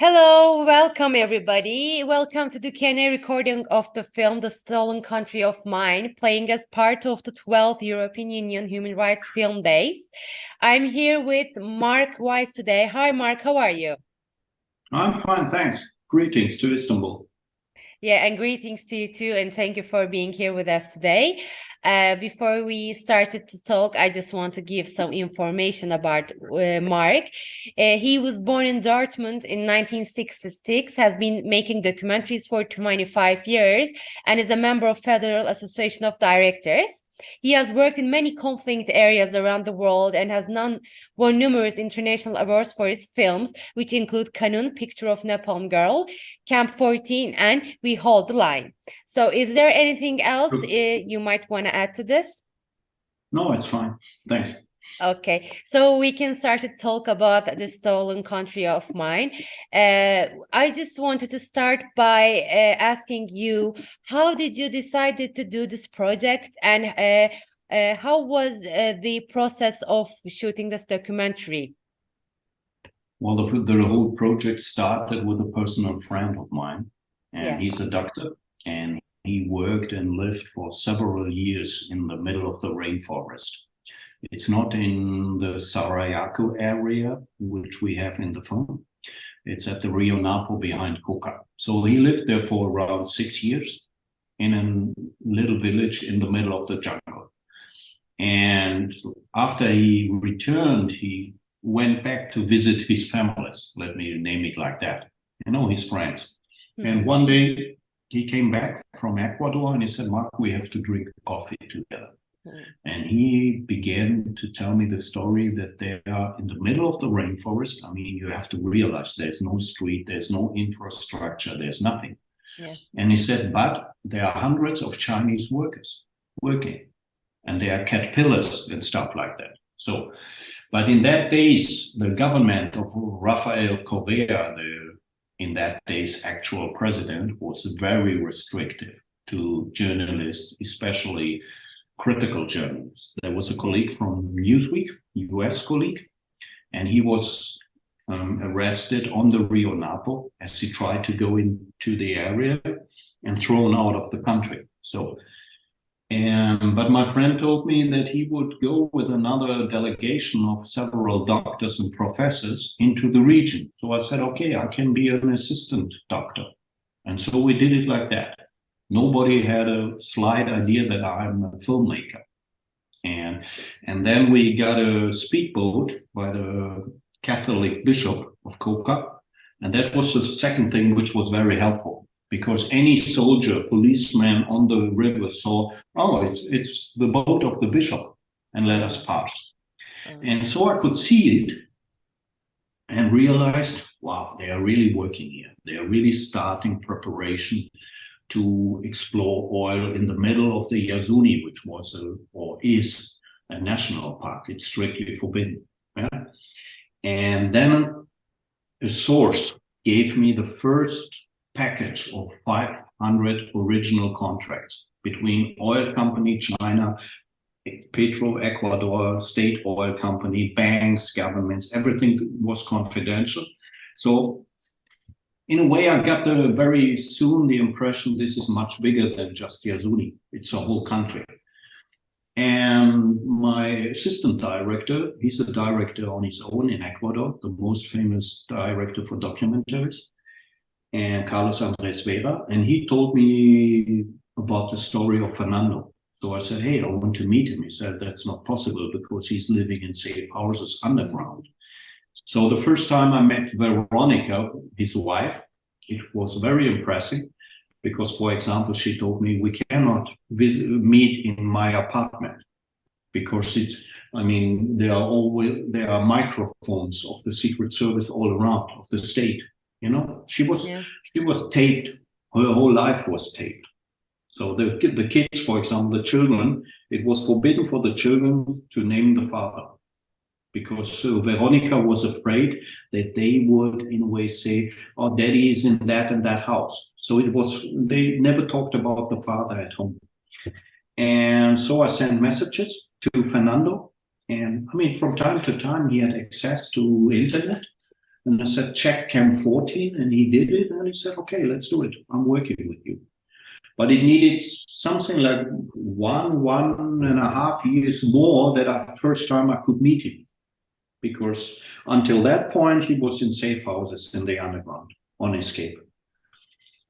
Hello, welcome everybody. Welcome to the Q&A recording of the film The Stolen Country of Mine, playing as part of the 12th European Union Human Rights Film Days. I'm here with Marc Wiese today. Hi, Mark, how are you? I'm fine, thanks. Greetings to Istanbul. Yeah, and greetings to you too, and thank you for being here with us today. Uh, before we started to talk, I just want to give some information about uh, Marc. Uh, he was born in Dortmund in 1966, has been making documentaries for 25 years, and is a member of Federal Association of Directors. He has worked in many conflict areas around the world and has won numerous international awards for his films, which include Kanun, Picture of Napalm Girl, Camp 14, and We Hold the Line. So is there anything else uh, you might want to add to this? No, it's fine. Thanks. Okay, so we can start to talk about the stolen country of mine. Uh, I just wanted to start by uh, asking you, how did you decide to do this project and uh, uh how was uh, the process of shooting this documentary? Well, the, the whole project started with a personal friend of mine, and yeah. he's a doctor, and he worked and lived for several years in the middle of the rainforest it's not in the Sarayaku area, which we have in the film. It's at the Rio Napo behind Coca. So he lived there for around six years in a little village in the middle of the jungle. And after he returned, he went back to visit his families, let me name it like that, you know, his friends. Mm -hmm. And one day he came back from Ecuador and he said, Marc, we have to drink coffee together. And he began to tell me the story that they are in the middle of the rainforest. I mean, you have to realize there's no street, there's no infrastructure, there's nothing. Yeah. And he said, but there are hundreds of Chinese workers working and they are caterpillars and stuff like that. So, but in that days, the government of Rafael Correa, the in that days actual president, was very restrictive to journalists, especially critical journals. There was a colleague from Newsweek, US colleague, and he was um, arrested on the Rio Napo as he tried to go into the area and thrown out of the country. So, and, but my friend told me that he would go with another delegation of several doctors and professors into the region. So I said, okay, I can be an assistant doctor. And so we did it like that nobody had a slight idea that I'm a filmmaker. And, and then we got a speedboat by the Catholic Bishop of Coca. And that was the second thing which was very helpful because any soldier, policeman on the river saw, oh, it's, it's the boat of the bishop and let us pass. Mm. And so I could see it and realized, wow, they are really working here. They are really starting preparation to explore oil in the middle of the Yasuni, which was a, or is a national park. It's strictly forbidden. Yeah? And then a source gave me the first package of 500 original contracts between oil company China, Petro Ecuador, state oil company, banks, governments, everything was confidential. So in a way, I got very soon the impression this is much bigger than just Yasuni. It's a whole country. And my assistant director, he's a director on his own in Ecuador, the most famous director for documentaries, and Carlos Andres Vera. And he told me about the story of Fernando. So I said, hey, I want to meet him. He said, that's not possible because he's living in safe houses underground. So the first time I met Veronica, his wife, it was very impressive because, for example, she told me we cannot visit, meet in my apartment because it, I mean, there are always, there are microphones of the Secret Service all around of the state. You know, she was, yeah. she was taped. Her whole life was taped. So the, the kids, for example, the children, it was forbidden for the children to name the father because uh, Veronica was afraid that they would in a way say, oh, daddy is in that and that house. So it was, they never talked about the father at home. And so I sent messages to Fernando. And I mean, from time to time, he had access to internet. And I said, check Camp 14. And he did it. And he said, okay, let's do it. I'm working with you. But it needed something like one, one and a half years more that I first time I could meet him. Because until that point, he was in safe houses in the underground on escape.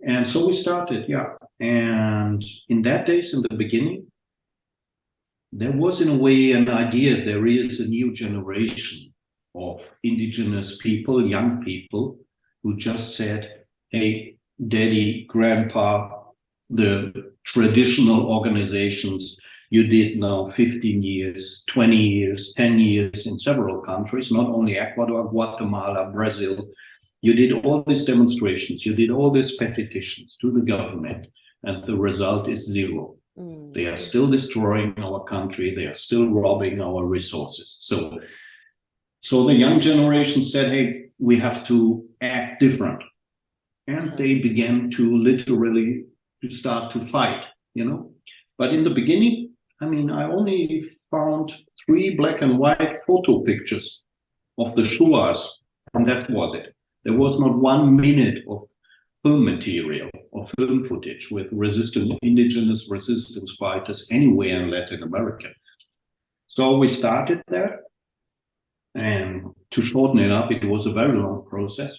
And so we started, yeah. And in that days, in the beginning, there was in a way an idea there is a new generation of indigenous people, young people, who just said, hey, daddy, grandpa, the traditional organizations you did now 15 years, 20 years, 10 years in several countries, not only Ecuador, Guatemala, Brazil. You did all these demonstrations, you did all these petitions to the government, and the result is zero. Mm. They are still destroying our country. They are still robbing our resources. So, so the young generation said, hey, we have to act different. And they began to literally to start to fight, you know. But in the beginning, I mean, I only found three black and white photo pictures of the Shuars, and that was it. There was not one minute of film material or film footage with resistant indigenous resistance fighters anywhere in Latin America. So we started there and to shorten it up, it was a very long process.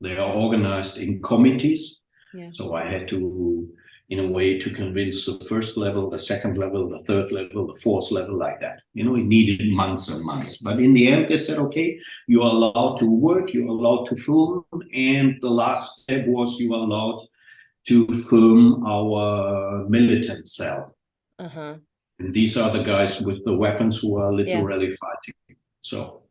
They are organized in committees. Yeah. So I had to in a way to convince the first level, the second level, the third level, the fourth level, like that. You know, it needed months and months. But in the end, they said, okay, you are allowed to work, you're allowed to film. And the last step was you are allowed to film our militant cell. Uh -huh. And these are the guys with the weapons who are literally yeah. fighting. So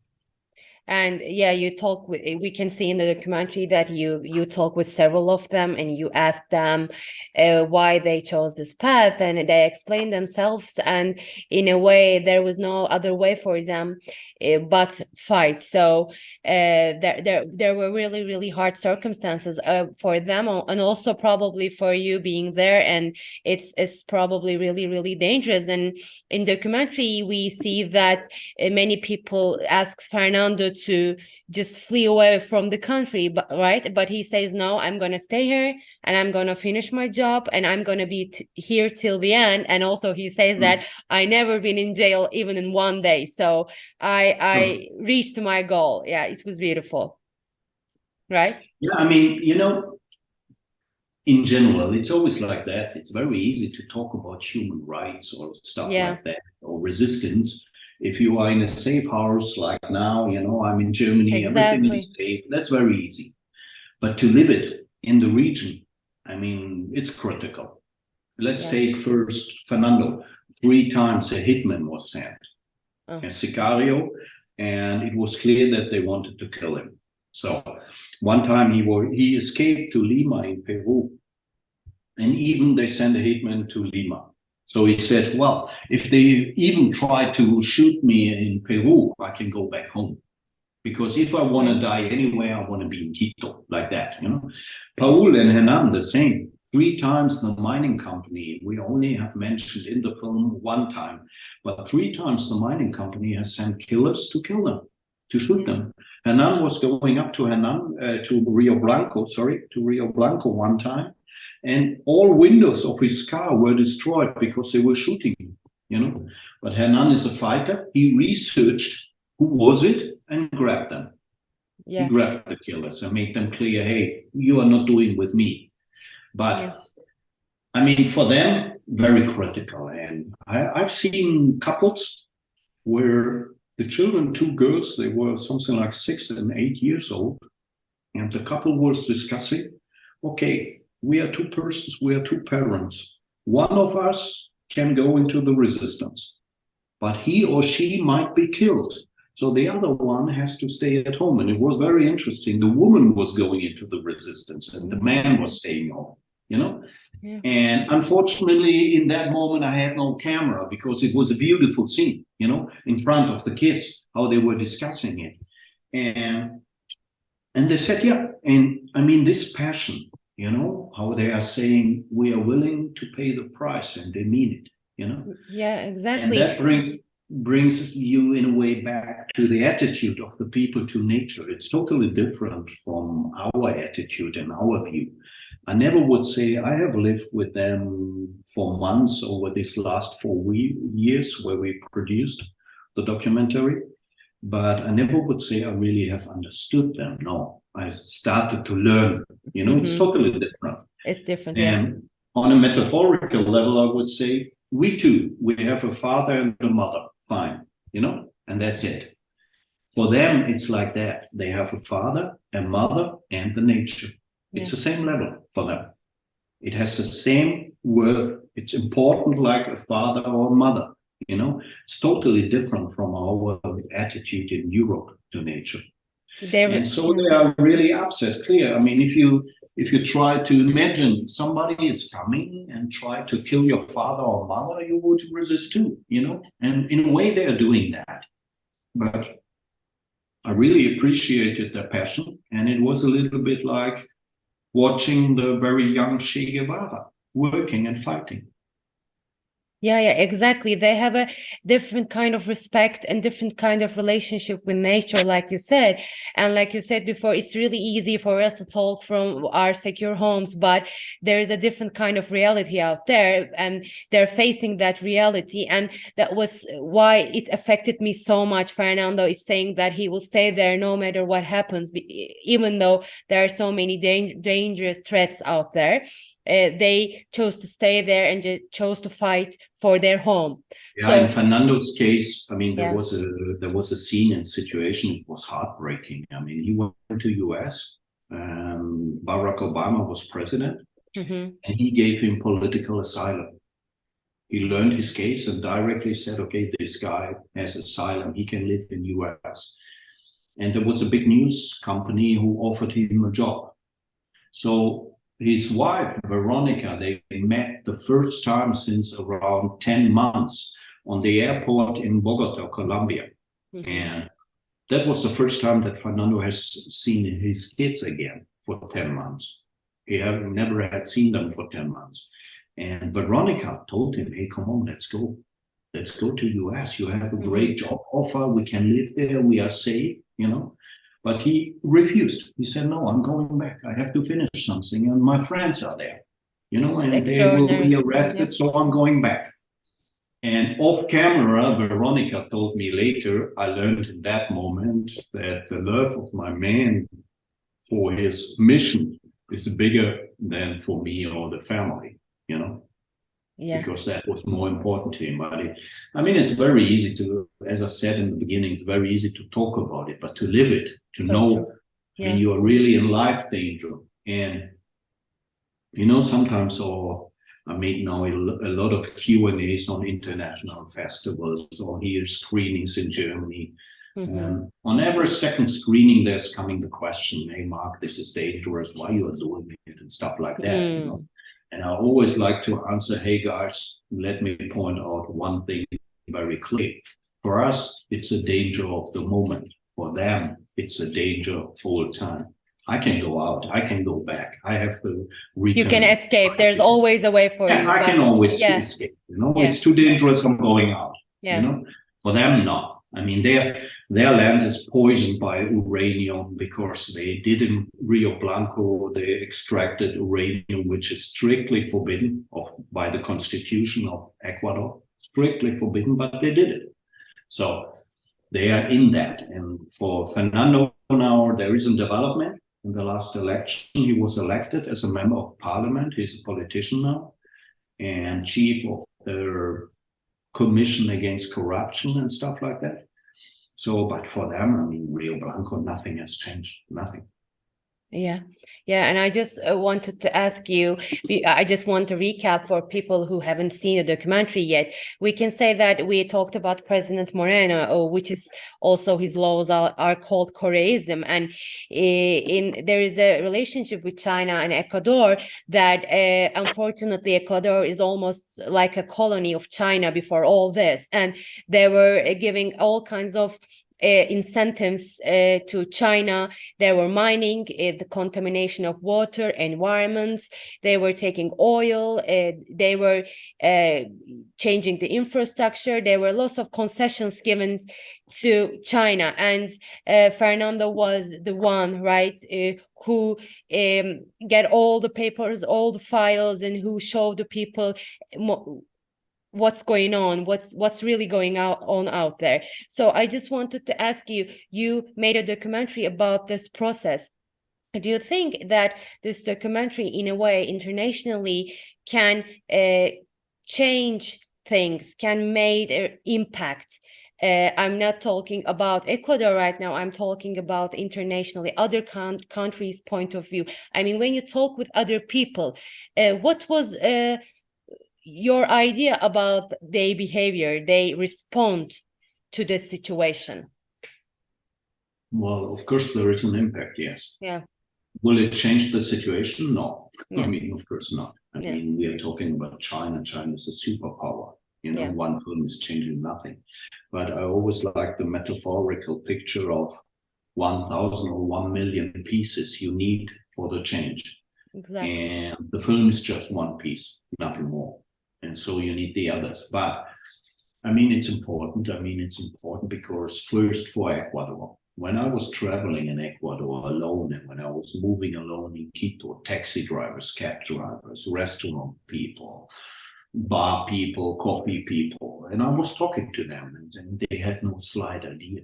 and yeah you talk with we can see in the documentary that you you talk with several of them and you ask them uh, why they chose this path and they explain themselves. And in a way there was no other way for them uh, but fight. So uh, there there there were really really hard circumstances uh, for them and also probably for you being there. And it's it's probably really really dangerous. And in documentary we see that uh, many people ask Fernando to just flee away from the country but right? But he says no i'm going to stay here and i'm going to finish my job and i'm going to be here till the end. And also he says mm. that i never been in jail even in one day. So i i reached my goal. Yeah it was beautiful. Right? Yeah i mean you know in general it's always like that. It's very easy to talk about human rights or stuff yeah. like that or resistance if you are in a safe house like now, you know, I'm in Germany, exactly. everything is safe. That's very easy. But to live it in the region, I mean, it's critical. Let's yeah. take first Fernando. Three times a hitman was sent, oh. a Sicario, and it was clear that they wanted to kill him. So one time he was, he escaped to Lima in Peru, and even they sent a hitman to Lima. So he said, well, if they even try to shoot me in Peru, I can go back home. Because if I want to die anywhere, I want to be in Quito, like that, you know. Paul and Hernan, the same. Three times the mining company, we only have mentioned in the film one time, but three times the mining company has sent killers to kill them, to shoot them. Hernan was going up to Hernan, uh, to Rio Blanco, sorry, to Rio Blanco one time, and all windows of his car were destroyed because they were shooting him, you know. But Hernan is a fighter. He researched who was it and grabbed them. Yeah. He grabbed the killers and made them clear, hey, you are not doing with me. But yeah. I mean, for them, very critical. And I, I've seen couples where the children, two girls, they were something like six and eight years old. And the couple was discussing, okay, we are two persons, we are two parents. One of us can go into the resistance, but he or she might be killed. So the other one has to stay at home. And it was very interesting. The woman was going into the resistance and the man was staying home, you know? Yeah. And unfortunately, in that moment, I had no camera because it was a beautiful scene, you know, in front of the kids, how they were discussing it. And, and they said, yeah, and I mean, this passion, you know, how they are saying we are willing to pay the price and they mean it, you know? Yeah, exactly. And that brings brings you in a way back to the attitude of the people to nature. It's totally different from our attitude and our view. I never would say I have lived with them for months over these last four years where we produced the documentary, but I never would say I really have understood them. No, I started to learn, you know, mm -hmm. it's mm-hmm. totally different. It's different. And yeah. on a metaphorical level, I would say we too, we have a father and a mother, fine, you know, and that's it. For them, it's like that. They have a father, a mother, and the nature. It's the same level for them. It has the same worth. It's important like a father or a mother. You know, it's totally different from our attitude in Europe to nature. They're, and so they are really upset. Clear. I mean, if you if you try to imagine somebody is coming and try to kill your father or mother, you would resist too. You know, and in a way they are doing that. But I really appreciated their passion, and it was a little bit like watching the very young Che Guevara working and fighting. Yeah, yeah, exactly. They have a different kind of respect and different kind of relationship with nature, like you said. And like you said before, it's really easy for us to talk from our secure homes, but there is a different kind of reality out there, and they're facing that reality. And that was why it affected me so much. Fernando is saying that he will stay there no matter what happens, even though there are so many dangerous threats out there uh, they chose to stay there and just chose to fight for their home. Yeah, so, in Fernando's case, I mean, there yeah. was a there was a scene and situation. It was heartbreaking. I mean, he went to U.S. Um, Barack Obama was president, mm -hmm. and he gave him political asylum. He learned his case and directly said, "Okay, this guy has asylum. He can live in U.S." And there was a big news company who offered him a job. So his wife, Veronica, they met the first time since around 10 months on the airport in Bogota, Colombia. Mm -hmm. And that was the first time that Fernando has seen his kids again for 10 months. He never had seen them for 10 months. And Veronica told him, hey, come on, let's go. Let's go to US. You have a mm-hmm. great job offer. We can live there. We are safe, you know. But he refused. He said, no, I'm going back. I have to finish something and my friends are there, you know, and they will be arrested, so I'm going back. And off camera, Veronica told me later, I learned in that moment that the love of my man for his mission is bigger than for me or the family, you know yeah. because that was more important to him. But it, I mean, it's very easy to, as I said in the beginning, it's very easy to talk about it, but to live it, to so know yeah. when you are really in life danger. And, you know, sometimes or I mean, now a lot of Q&As on international festivals or here screenings in Germany. Mm -hmm. um, on every second screening, there's coming the question, hey, Marc, this is dangerous. Why you are doing it and stuff like that. Mm. You know? And I always like to answer, hey guys, let me point out one thing very clear. For us, it's a danger of the moment. For them, it's a danger all the time. I can go out. I can go back. I have to return. You can escape. There's always a way for yeah, you. I can always yeah. escape. You know, yeah. it's too dangerous. I'm going out. Yeah. You know, for them, not. I mean, their their land is poisoned by uranium because they did in Rio Blanco, they extracted uranium, which is strictly forbidden of, by the constitution of Ecuador, strictly forbidden, but they did it. So they are in that. And for Fernando now, there is a development. In the last election, he was elected as a member of parliament. He's a politician now and chief of the commission against corruption and stuff like that. So, but for them, I mean, Rio Blanco, nothing has changed, nothing. Yeah, yeah. And I just uh, wanted to ask you, I just want to recap for people who haven't seen the documentary yet. We can say that we talked about President Moreno, uh, which is also his laws are, are called Correism. And in there is a relationship with China and Ecuador that uh, unfortunately Ecuador is almost like a colony of China before all this. And they were giving all kinds of incentives uh, to China. They were mining uh, the contamination of water, environments. They were taking oil. Uh, they were uh, changing the infrastructure. There were lots of concessions given to China, and uh, Fernando was the one, right, who um, get all the papers, all the files, and who showed the people what's going on what's what's really going out on out there. So i just wanted to ask you you made a documentary about this process. Do you think that this documentary in a way internationally can uh, change things can make an impact? Uh, i'm not talking about ecuador right now. I'm talking about internationally other countries point of view. I mean when you talk with other people uh, what was uh, your idea about their behavior, they respond to the situation? Well, of course, there is an impact, yes. Yeah. Will it change the situation? No. Yeah. I mean, of course not. I yeah. mean, we are talking about China. China is a superpower. You know, yeah. one film is changing nothing. But I always like the metaphorical picture of 1,000 or 1 million pieces you need for the change. Exactly. And the film is just one piece, nothing more and so you need the others. But I mean, it's important. I mean, it's important because first for Ecuador, when I was traveling in Ecuador alone and when I was moving alone in Quito, taxi drivers, cab drivers, restaurant people, bar people, coffee people, and I was talking to them and, and they had no slight idea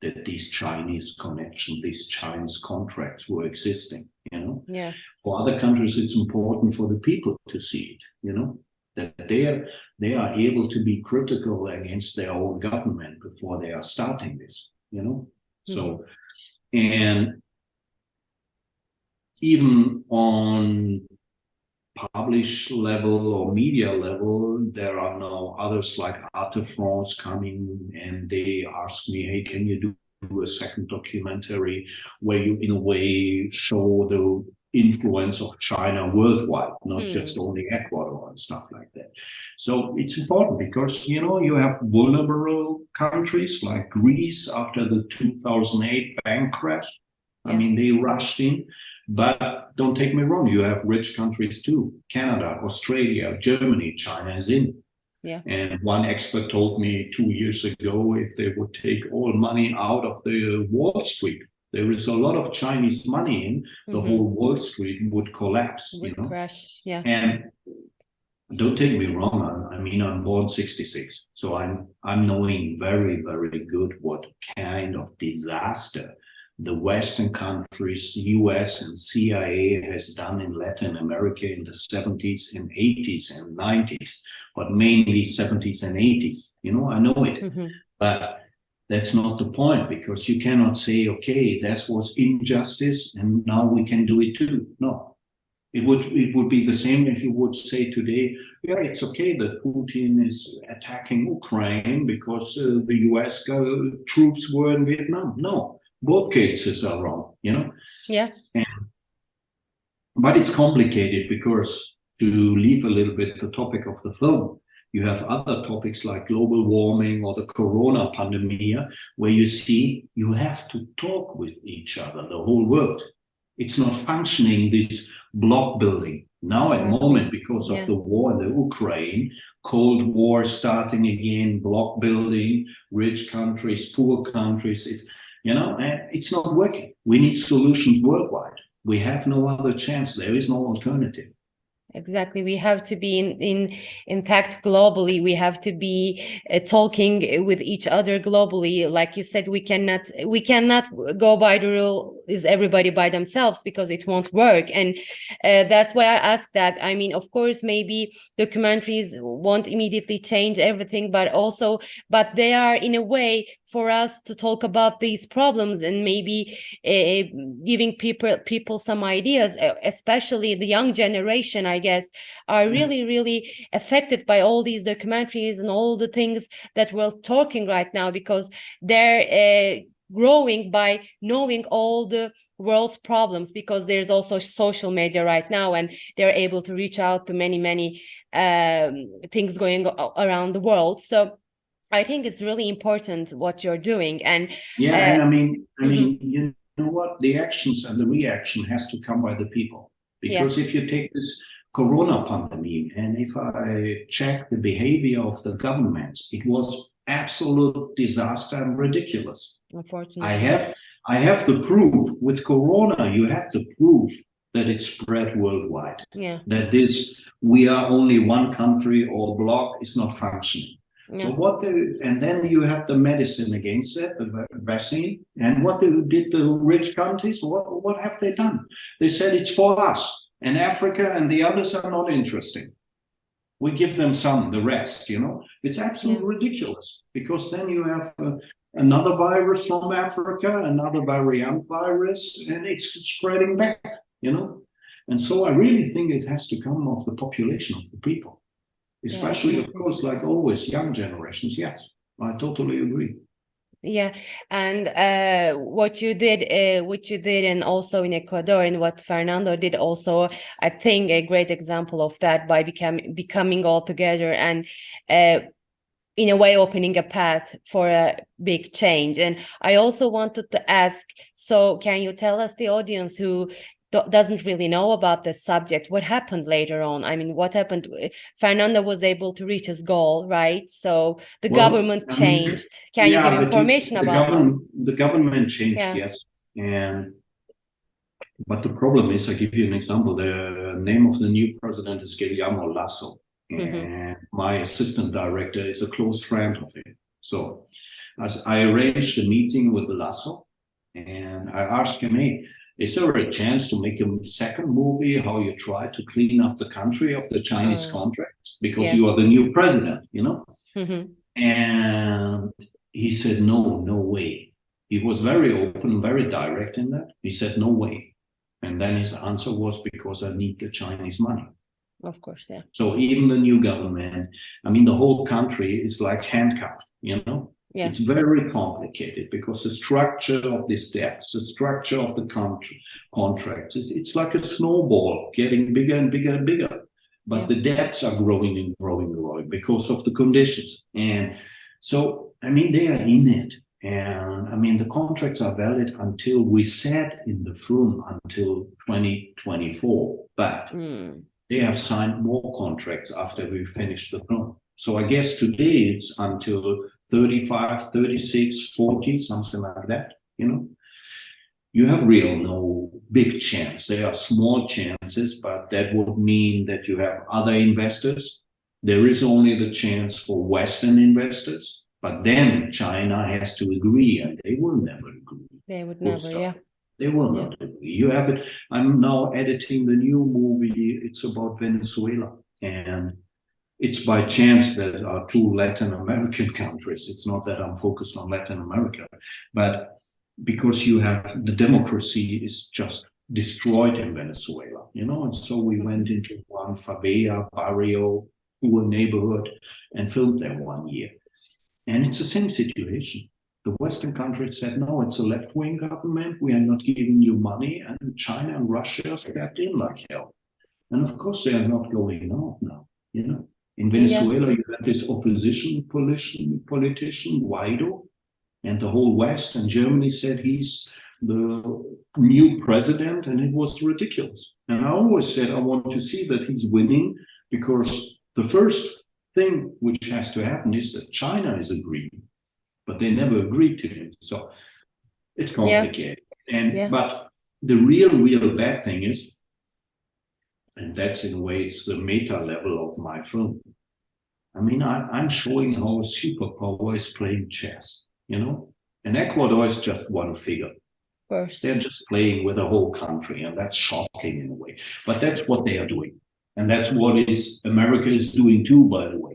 that these Chinese connections, these Chinese contracts were existing, you know? Yeah. For other countries, it's important for the people to see it, you know? That they are, they are able to be critical against their own government before they are starting this, you know? Mm -hmm. So, and even on publish level or media level, there are now others like Arte France coming and they ask me, hey, can you do a second documentary where you in a way show the influence of China worldwide, not mm. just only Ecuador and stuff like that. So it's important because, you know, you have vulnerable countries like Greece after the 2008 bank crash. Yeah. I mean, they rushed in, but don't take me wrong, you have rich countries too. Canada, Australia, Germany, China is in. Yeah. And one expert told me two years ago, if they would take all money out of the Wall Street there is a lot of Chinese money in, the mm -hmm. whole Wall Street would collapse. Would you know? crash, yeah. And don't take me wrong, I, I mean, I'm born 66, so I'm, I'm knowing very, very good what kind of disaster the Western countries, US and CIA has done in Latin America in the 70s and 80s and 90s, but mainly 70s and 80s. You know, I know it. Mm -hmm. But that's not the point because you cannot say, okay, that was injustice and now we can do it too. No, it would it would be the same if you would say today, yeah, it's okay that Putin is attacking Ukraine because uh, the US troops were in Vietnam. No, both cases are wrong, you know? Yeah. And, but it's complicated because to leave a little bit the topic of the film, you have other topics like global warming or the corona pandemic, where you see you have to talk with each other, the whole world. It's not functioning, this block building. Now at the moment, because of yeah. the war in the Ukraine, Cold War starting again, block building, rich countries, poor countries, it, you know, eh, it's not working. We need solutions worldwide. We have no other chance. There is no alternative exactly. We have to be in in intact globally we have to be uh, talking with each other globally. Like you said we cannot we cannot go by the rule is everybody by themselves because it won't work. And uh, that's why i ask that. I mean of course maybe documentaries won't immediately change everything but also but they are in a way for us to talk about these problems and maybe uh, giving people people some ideas especially the young generation i guess are mm-hmm. really really affected by all these documentaries and all the things that we're talking right now because they're uh, growing by knowing all the world's problems because there's also social media right now and they're able to reach out to many many um, things going around the world so I think it's really important what you're doing. And yeah, uh, and I mean, I mean, mm -hmm. you know what? The actions and the reaction has to come by the people. Because yeah. if you take this corona pandemic, and if I check the behavior of the government, it was absolute disaster and ridiculous. Unfortunately, I have I have the proof with corona. You had the proof that it spread worldwide. Yeah. That this we are only one country or block is not functioning. Yeah. So what the, and then you have the medicine against it, the vaccine. And what do, did the rich countries? What what have they done? They said it's for us and Africa and the others are not interesting. We give them some, the rest, you know. It's absolutely yeah. ridiculous because then you have uh, another virus from Africa, another variant virus, and it's spreading back, you know. And so I really think it has to come of the population of the people, especially, yeah. of course, like always, young generations. Yes, I totally agree yeah and uh, what you did uh, what you did and also in ecuador and what fernando did also i think a great example of that by becoming becoming all together and uh, in a way opening a path for a big change and i also wanted to ask so can you tell us the audience who doesn't really know about the subject. What happened later on? I mean what happened? Eh, fernando was able to reach his goal right? So the well, government changed. Can yeah, you give information the, about government, the government changed yeah. yes. And but the problem is i give you an example the name of the new president is guillermo lasso. Mm-hmm. and mm -hmm. my assistant director is a close friend of him. So as i arranged a meeting with lasso and i asked him hey is there a chance to make a second movie how you try to clean up the country of the Chinese mm. contracts because yeah. you are the new president, you know? Mm-hmm. And he said, no, no way. He was very open, very direct in that. He said, no way. And then his answer was because I need the Chinese money. Of course, yeah. So even the new government, I mean, the whole country is like handcuffed, you know? Yeah. It's very complicated because the structure of these debts, the structure of the country, contracts, it's, it's like a snowball getting bigger and bigger and bigger. But yeah. the debts are growing and growing and growing because of the conditions. And so, I mean, they are in it. And I mean, the contracts are valid until we said in the film until 2024, but mm. they have signed more contracts after we finished the film. So I guess today it's until 35, 36, 40, something like that, you know. You have real no big chance. There are small chances, but that would mean that you have other investors. There is only the chance for Western investors, but then China has to agree and they will never agree. They would never, yeah. They will yeah. not agree. You have it. I'm now editing the new movie. It's about Venezuela. And it's by chance that our two Latin American countries. It's not that I'm focused on Latin America, but because you have the democracy is just destroyed in Venezuela, you know, and so we went into one favela, barrio, poor neighborhood, and filmed there one year. And it's the same situation. The Western countries said, no, it's a left-wing government. We are not giving you money. And China and Russia stepped in like hell. And of course, they are not going out now, you know. In Venezuela, yeah. you had this opposition politician, politician, Guaido, and the whole West and Germany said he's the new president, and it was ridiculous. And I always said I want to see that he's winning because the first thing which has to happen is that China is agreeing, but they never agreed to him. So it's complicated. Yeah. And yeah. but the real, real bad thing is and that's in a way, it's the meta level of my film. I mean, I, am showing how a superpower is playing chess, you know? And Ecuador is just one figure. First. They're just playing with a whole country, and that's shocking in a way. But that's what they are doing. And that's what is America is doing too, by the way.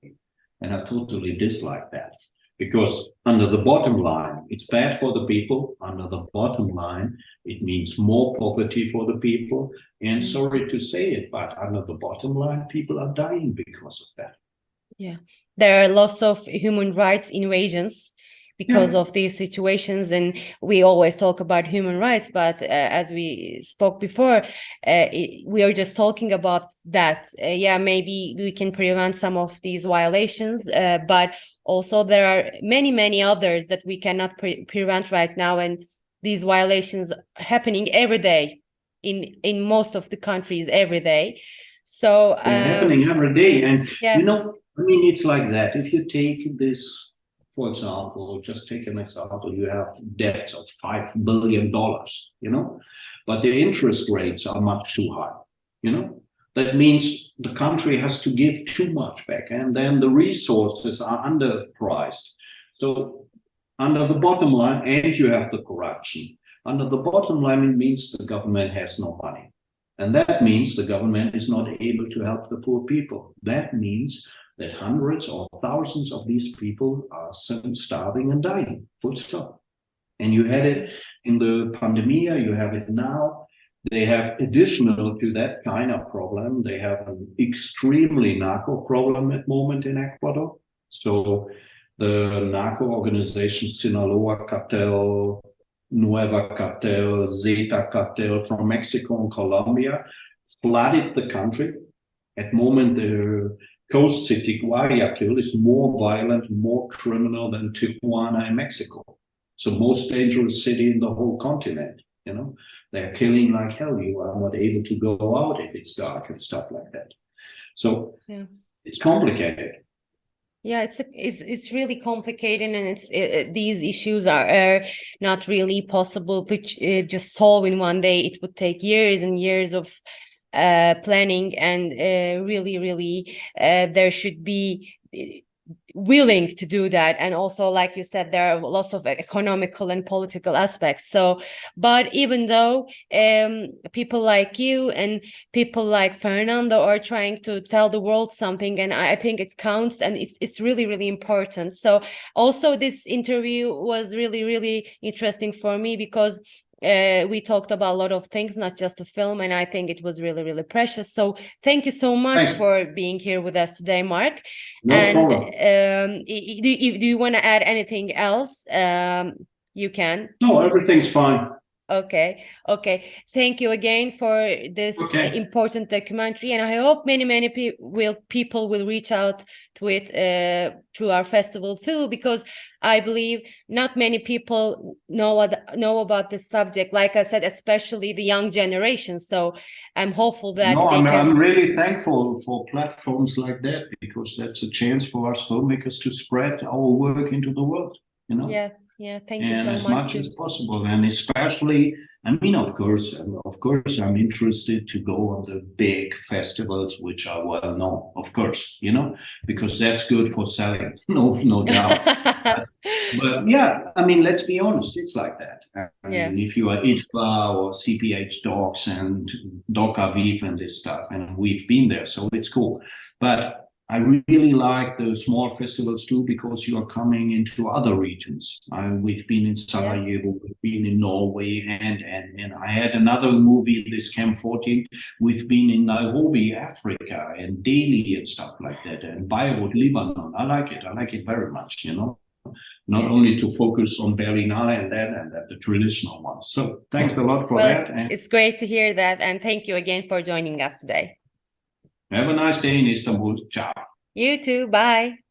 And I totally dislike that because under the bottom line, it's bad for the people. Under the bottom line, it means more poverty for the people. And mm. sorry to say it, but under the bottom line, people are dying because of that. Yeah, there are lots of human rights invasions because yeah. of these situations and we always talk about human rights but uh, as we spoke before uh, it, we are just talking about that uh, yeah maybe we can prevent some of these violations uh, but also there are many many others that we cannot pre prevent right now and these violations happening every day in in most of the countries every day. So um, happening every day and yeah. you know i mean it's like that. If you take this for example just take an example you have debts of five billion dollars you know but the interest rates are much too high you know that means the country has to give too much back and then the resources are underpriced. So under the bottom line and you have the corruption under the bottom line it means the government has no money. And that means the government is not able to help the poor people. That means that hundreds or thousands of these people are starving and dying. Full stop. And you had it in the pandemia you have it now they have additional to that kind of problem. They have an extremely narco problem at moment in ecuador. So the narco organization sinaloa cartel nueva cartel zeta cartel from mexico and colombia flooded the country. At moment the coast city guayaquil is more violent more criminal than tijuana in mexico. It's the most dangerous city in the whole continent you know? They're killing like hell you are not able to go out if it's dark and stuff like that. So yeah. it's complicated. Yeah it's it's it's really complicated and it's it, these issues are, are not really possible to uh, just solve in one day. It would take years and years of uh planning and uh, really really uh, there should be willing to do that. And also like you said there are lots of economical and political aspects. So but even though um, people like you and people like fernando are trying to tell the world something and i think it counts and it's, it's really really important. So also this interview was really really interesting for me because uh, we talked about a lot of things, not just the film, and I think it was really, really precious. So thank you so much for being here with us today, Marc. no and um, do, you- do you want to add anything else? Um, you can. no everything's fine Okay, okay. Thank you again for this uh, Okay. important documentary, and I hope many, many pe will people will reach out to it uh, through our festival too, because I believe not many people know what know about this subject. Like I said, especially the young generation. So I'm hopeful that no I'm, can. I'm really thankful for platforms like that because that's a chance for us filmmakers to spread our work into the world you know Yeah, yeah. Thank you and so as much. much as possible and especially i mean of course um, of course i'm interested to go on the big festivals which are well known of course you know because that's good for selling no no doubt but yeah i mean let's be honest it's like that i Yeah. mean if you are IDFA or cph docs and Docaviv and this stuff and we've been there so it's cool but I really like the small festivals too because you are coming into other regions. I, we've been in Sarajevo, we've been in Norway, and, and and I had another movie, this Camp 14. We've been in Nairobi, Africa, and Delhi and stuff like that, and Beirut, Lebanon. I like it. I like it very much. You know, not Yeah. only to focus on Berlinale and that and that the traditional ones. So thanks a lot for Well, that, it's, and it's great to hear that, and thank you again for joining us today. Have a nice day in Istanbul. Ciao. You too. Bye.